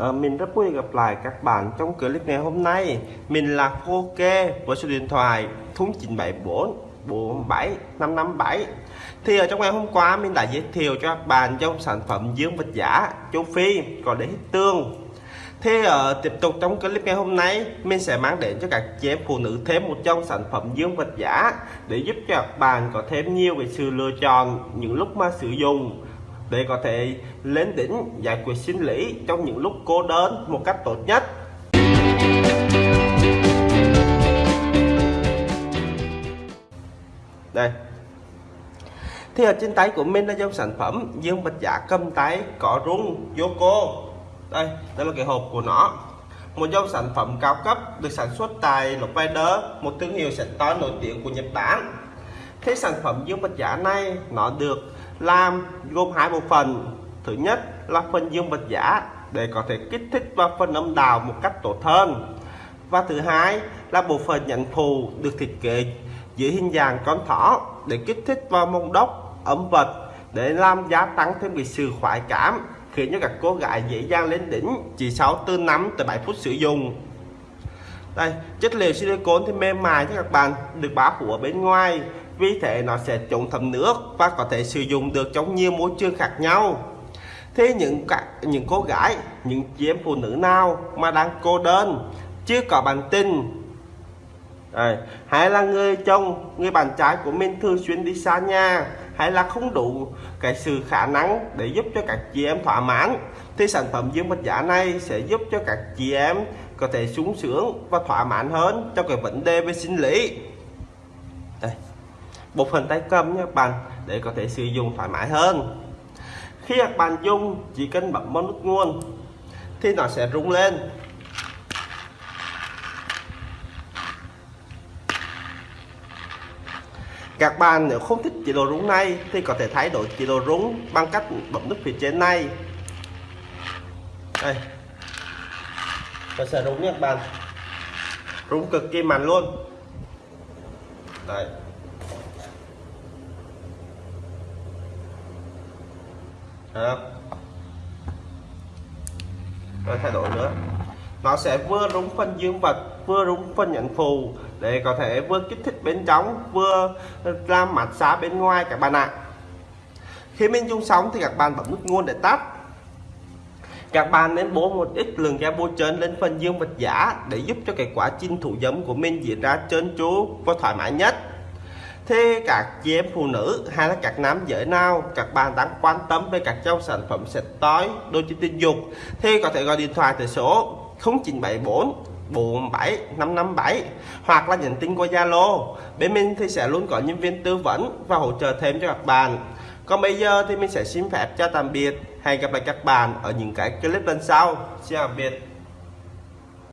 À, mình rất vui gặp lại các bạn trong clip ngày hôm nay. Mình là Khô Kê với số điện thoại 0974 47 557 Thì ở trong ngày hôm qua mình đã giới thiệu cho các bạn trong sản phẩm dương vật giả châu Phi còn để hít tương. Thì uh, tiếp tục trong clip ngày hôm nay mình sẽ mang đến cho các chị em phụ nữ thêm một trong sản phẩm dương vật giả để giúp cho các bạn có thêm nhiều cái sự lựa chọn những lúc mà sử dụng để có thể lên đỉnh giải quyết sinh lý trong những lúc cô đơn một cách tốt nhất. Đây. Thì ở trên tay của mình là dòng sản phẩm dương bạch giả cầm tay có rung Yoko đây đây là cái hộp của nó. Một dòng sản phẩm cao cấp được sản xuất tại Lopeder một thương hiệu sạch to nổi tiếng của Nhật Bản. Thế sản phẩm dương bạch giả này, nó được làm gồm hai bộ phận. Thứ nhất là phần dương vật giả, để có thể kích thích và phần âm đạo một cách tốt hơn. Và thứ hai là bộ phận nhận phù được thiết kế dưới hình dạng con thỏ để kích thích vào mông đốc âm vật, để làm gia tăng thêm cái sự khoái cảm, khiến cho các cô gái dễ dàng lên đỉnh chỉ sau từ 5 tới 7 phút sử dụng. Đây, chất liệu silicone thì mềm mại cho các bạn, được bao phủ ở bên ngoài vì thế nó sẽ chống thấm nước và có thể sử dụng được trong nhiều môi trường khác nhau thế những các những cô gái, những chị em phụ nữ nào mà đang cô đơn, chưa có bạn tình Đấy. hay là người chồng, người bạn trai của mình thường xuyên đi xa nhà, hay là không đủ cái sự khả năng để giúp cho các chị em thỏa mãn, thì sản phẩm dương vật giả này sẽ giúp cho các chị em có thể sung sướng và thỏa mãn hơn trong cái vấn đề về sinh lý một hình tay cầm nha các bạn, để có thể sử dụng thoải mái hơn. Khi các bạn dùng chỉ cần bấm vào nút nguồn thì nó sẽ rung lên. Các bạn nếu không thích chế độ rung này thì có thể thay đổi chế độ rung bằng cách bấm nút phía trên này. Đây. Nó sẽ rung nha các bạn. Rung cực kỳ mạnh luôn. Đấy Được. rồi thay đổi nữa nó sẽ vừa đúng phân dương vật, vừa đúng phân nhận phù, để có thể vừa kích thích bên trong, vừa làm mặt xá bên ngoài các bạn ạ à. khi mình dùng xong thì các bạn bấm nút nguồn để tắt các bạn nên bố một ít lượng ga bôi trơn lên phần dương vật giả để giúp cho cái quá trình thủ dâm của mình diễn ra trơn tru và thoải mái nhất Thế các chị em phụ nữ hay là các nam giới nào, các bạn đang quan tâm về các dòng sản phẩm sạch tối đôi chân tình dục, thì có thể gọi điện thoại tới số 0974 47 557 hoặc là nhắn tin qua Zalo. Bên mình thì sẽ luôn có nhân viên tư vấn và hỗ trợ thêm cho các bạn. Còn bây giờ thì mình sẽ xin phép cho tạm biệt. Hẹn gặp lại các bạn ở những cái clip lần sau. Xin tạm biệt.